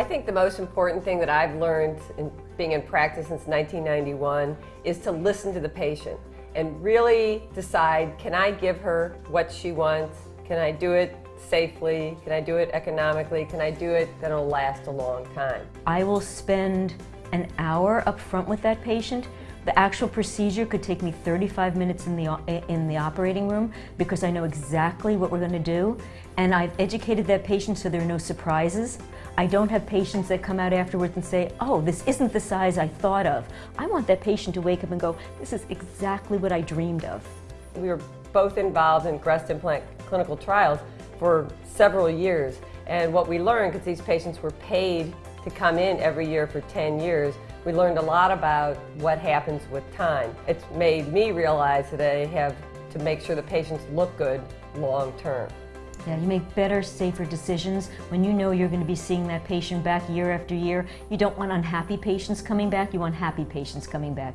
I think the most important thing that I've learned in being in practice since 1991 is to listen to the patient and really decide, can I give her what she wants? Can I do it safely? Can I do it economically? Can I do it that'll last a long time? I will spend an hour up front with that patient. The actual procedure could take me 35 minutes in the, in the operating room because I know exactly what we're going to do and I've educated that patient so there are no surprises. I don't have patients that come out afterwards and say, oh, this isn't the size I thought of. I want that patient to wake up and go, this is exactly what I dreamed of. We were both involved in breast implant clinical trials for several years and what we learned, because these patients were paid to come in every year for 10 years, we learned a lot about what happens with time. It's made me realize that I have to make sure the patients look good long term. Yeah, you make better, safer decisions when you know you're going to be seeing that patient back year after year. You don't want unhappy patients coming back, you want happy patients coming back.